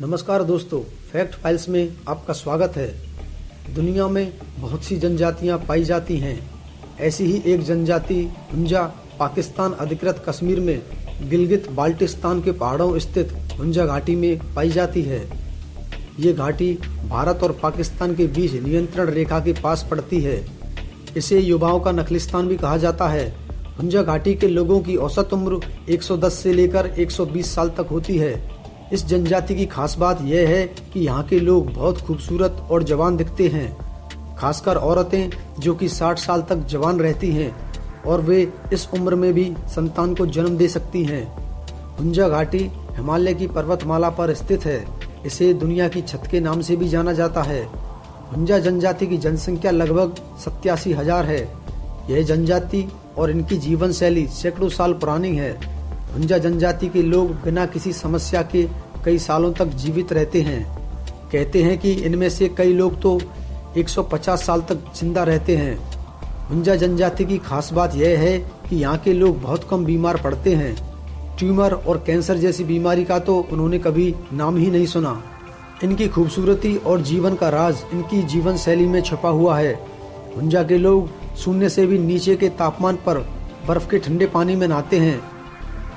नमस्कार दोस्तों, fact files में आपका स्वागत है। दुनिया में बहुत सी जनजातियाँ पाई जाती हैं। ऐसी ही एक जनजाति हुंजा पाकिस्तान अधिकृत कश्मीर में गिलगित बाल्टिस्तान के पहाड़ों स्थित हुंजा घाटी में पाई जाती है। ये घाटी भारत और पाकिस्तान के बीच नियंत्रण रेखा के पास पड़ती है। इसे युवाओं का नखलिस्तान भी कहा जाता है। हुंजा घाटी के लोगों की औसत उम्र 110 से लेकर 120 साल तक होती है। इस जनजाति की खास बात यह है कि यहाँ के लोग बहुत खूबसूरत और जवान दिखते हैं, खासकर औरतें जो कि 60 साल तक जवान रहती हैं और वे इस उम्र में भी संतान को जन्म दे सकती हैं। हुंजा घाटी हिमालय की पर्वतमाला पर स्थित है। इसे दुनिया की छत के नाम से भी जाना जाता है। हुंजा जनजाति की जनसंख्या लगभग सत्यासी हज़ार है। यह जनजाति और इनकी जीवन शैली सैकड़ों साल पुरानी है। हुंजा जनजाति के लोग बिना किसी समस्या के कई सालों तक जीवित रहते हैं। कहते हैं कि इनमें से कई लोग तो 150 साल तक ज़िंदा रहते हैं। हुंजा जनजाति की खास बात यह है कि यहाँ के लोग बहुत कम बीमार पड़ते हैं। ट्यूमर और कैंसर जैसी बीमारी का तो उन्होंने कभी नाम ही नहीं सुना। इनकी खूबसूरती और जीवन का राज इनकी जीवन शैली में छुपा हुआ है। हुंजा के लोग शून्य से भी नीचे के तापमान पर बर्फ़ के ठंडे पानी में नहाते हैं।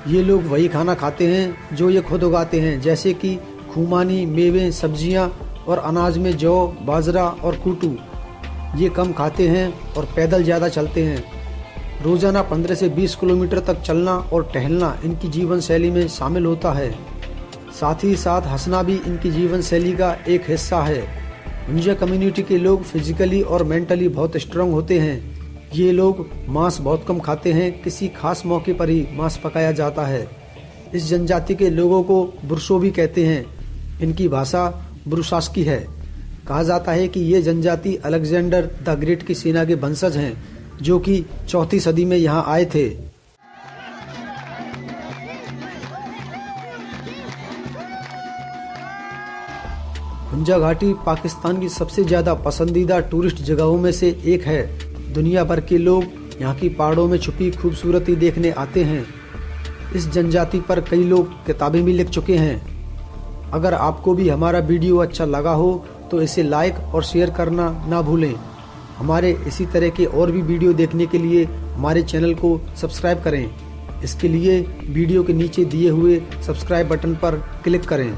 ये लोग वही खाना खाते हैं जो ये खुद उगाते हैं, जैसे कि खुमानी, मेवे, सब्ज़ियाँ और अनाज में जौ, बाजरा और कूटू। ये कम खाते हैं और पैदल ज़्यादा चलते हैं। रोज़ाना 15 से 20 किलोमीटर तक चलना और टहलना इनकी जीवन शैली में शामिल होता है। साथ ही साथ हंसना भी इनकी जीवन शैली का एक हिस्सा है। मुंजा कम्युनिटी के लोग फिजिकली और मेंटली बहुत स्ट्रांग होते हैं। ये लोग मांस बहुत कम खाते हैं, किसी खास मौके पर ही मांस पकाया जाता है। इस जनजाति के लोगों को बुरशो भी कहते हैं। इनकी भाषा बुरुशास्की है। कहा जाता है कि ये जनजाति अलेक्जेंडर द ग्रेट की सेना के वंशज हैं, जो कि चौथी सदी में यहाँ आए थे। हुंजा घाटी पाकिस्तान की सबसे ज़्यादा पसंदीदा टूरिस्ट जगहों में से एक है। दुनिया भर के लोग यहाँ की पहाड़ों में छुपी खूबसूरती देखने आते हैं। इस जनजाति पर कई लोग किताबें भी लिख चुके हैं। अगर आपको भी हमारा वीडियो अच्छा लगा हो तो इसे लाइक और शेयर करना ना भूलें। हमारे इसी तरह के और भी वीडियो देखने के लिए हमारे चैनल को सब्सक्राइब करें। इसके लिए वीडियो के नीचे दिए हुए सब्सक्राइब बटन पर क्लिक करें।